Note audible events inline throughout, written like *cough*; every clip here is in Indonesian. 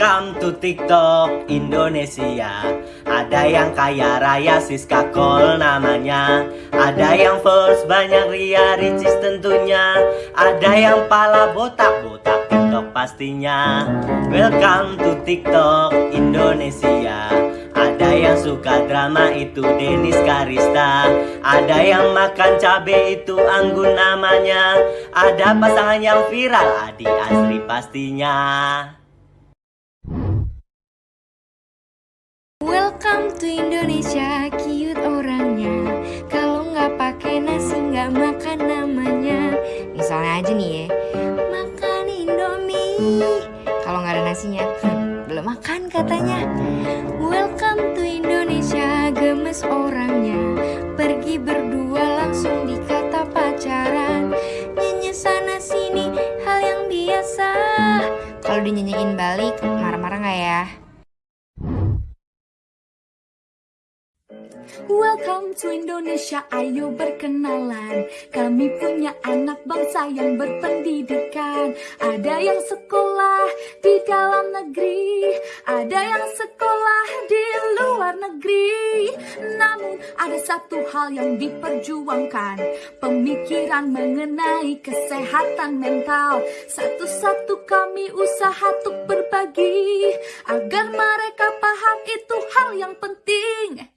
Welcome to TikTok Indonesia. Ada yang kaya raya Siska Kol namanya. Ada yang first banyak Ria Ricis tentunya. Ada yang pala botak-botak TikTok pastinya. Welcome to TikTok Indonesia. Ada yang suka drama itu Denis Karista. Ada yang makan cabe itu Anggun namanya. Ada pasangan yang viral Adi Asri pastinya Welcome to Indonesia, cute orangnya. Kalau nggak pakai nasi nggak makan namanya. Misalnya aja nih ya, makan Indomie. Kalau nggak ada nasinya, hmm, belum makan katanya. Welcome to Indonesia, gemes orangnya. Pergi berdua langsung dikata pacaran. Nyanyi sana sini, hal yang biasa. Kalau dinyanyiin balik, marah-marah nggak ya? Welcome to Indonesia, ayo berkenalan. Kami punya anak bangsa yang berpendidikan. Ada yang sekolah di dalam negeri Ada yang sekolah di luar negeri. Namun ada satu hal yang diperjuangkan. Pemikiran mengenai kesehatan mental. Satu-satu kami usaha untuk berbagi Agar mereka paham itu hal yang penting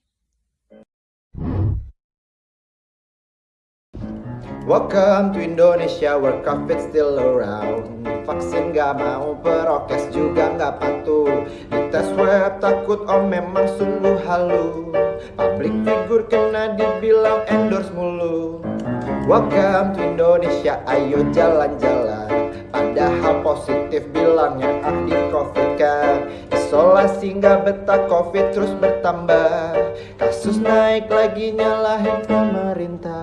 Welcome to Indonesia where COVID still around. Vaksin gak mau, prokes juga gak patuh. Dites web takut om memang sungguh halu. Public figure kena dibilang endorse mulu. Welcome to Indonesia, ayo jalan-jalan. Padahal positif bilangnya ah di covid kan. Isolasi gak betah covid terus bertambah. Kasus naik lagi nyalahin pemerintah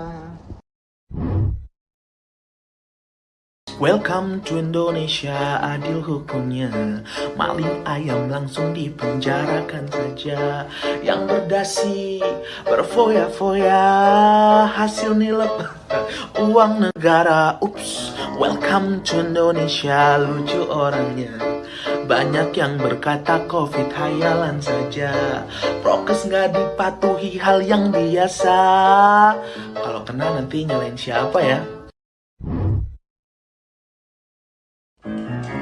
Welcome to Indonesia, adil hukumnya. Maling ayam langsung dipenjarakan saja. Yang berdasi, berfoya-foya Hasil nilep. Uang negara Ups, welcome to Indonesia Lucu orangnya. Banyak yang berkata covid hayalan saja. Prokes nggak dipatuhi hal yang biasa. Kalau kena nanti nyalain siapa ya?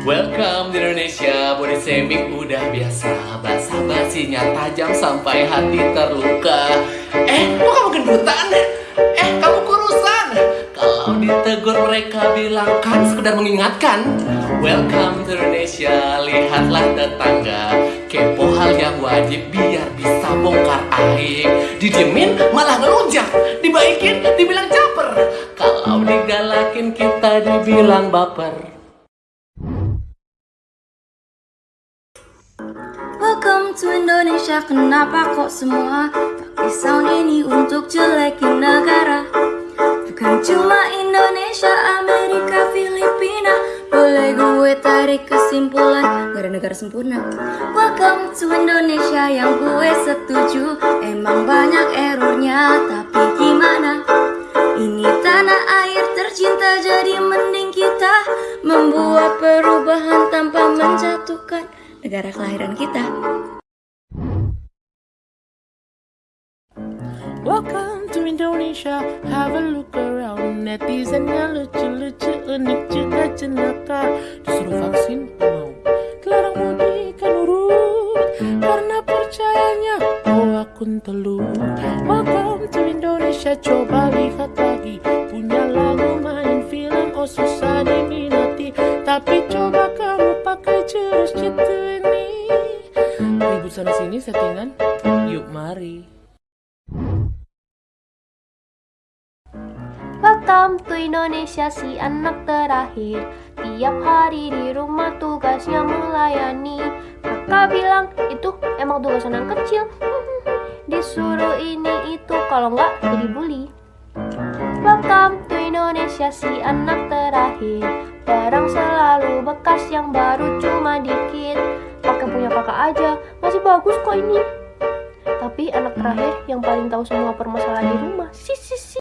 Welcome di Indonesia, shaming udah biasa. Basa basinya tajam sampai hati terluka. Eh, kok kamu gendutan? Eh, kamu kurusan? Kalau ditegur mereka bilang kan sekedar mengingatkan. Welcome to Indonesia, lihatlah tetangga. Kepo hal yang wajib biar bisa bongkar aib. Didiemin malah ngelunjak. Dibaikin dibilang caper. Kalau digalakin kita dibilang baper Welcome to Indonesia, kenapa kok semua pakai sound ini untuk jelekin negara? Bukan cuma Indonesia, Amerika, Filipina Boleh gue tarik kesimpulan, gak ada negara sempurna Welcome to Indonesia yang gue setuju Emang banyak errornya, tapi gimana? Ini tanah air tercinta jadi mending kita Membuat perubahan tanpa menjatuhkan negara kelahiran kita. Welcome to Indonesia, have a look around. Netizennya lucu-lucu, unik juga jenaka. Disuruh vaksin, mau Dilarang mudik, kan urut. Karena percayanya, oh akun telut Welcome to Indonesia, coba lihat lagi. Punya lagu, main film, oh susah diminati. Tapi coba kamu pakai jurus ini. Ribut sana sini settingan, yuk mari. Welcome to Indonesia si anak terakhir. Tiap hari di rumah tugasnya melayani. Kakak bilang itu emang tugas anak kecil. *laughs* Disuruh ini itu kalau nggak jadi bully. Welcome to Indonesia si anak terakhir Barang selalu bekas yang baru cuma dikit. Pakai punya kakak aja masih bagus kok ini. Tapi anak terakhir yang paling tahu semua permasalahan di rumah Si si si.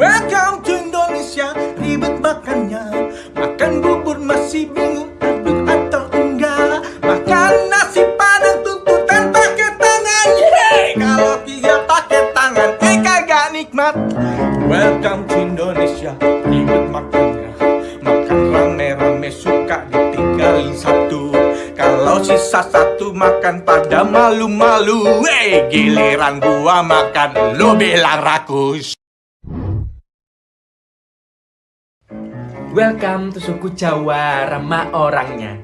Welcome to Indonesia, ribet makannya. Masih bingung Satu makan pada malu-malu. Eh giliran gua makan lo bilang rakus. Welcome to suku Jawa, ramah orangnya.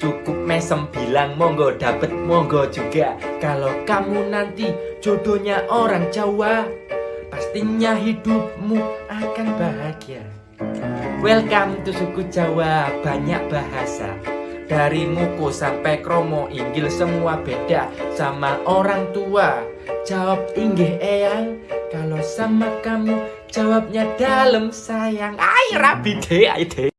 Cukup mesem bilang monggo dapet monggo juga. Kalau kamu nanti jodohnya orang Jawa Pastinya hidupmu akan bahagia. Welcome to suku Jawa, banyak bahasa Dari muku sampai kromo, inggil semua beda Sama orang tua, jawab inggih eyang. Kalau sama kamu, jawabnya dalam sayang. Ay rabi deh, ay deh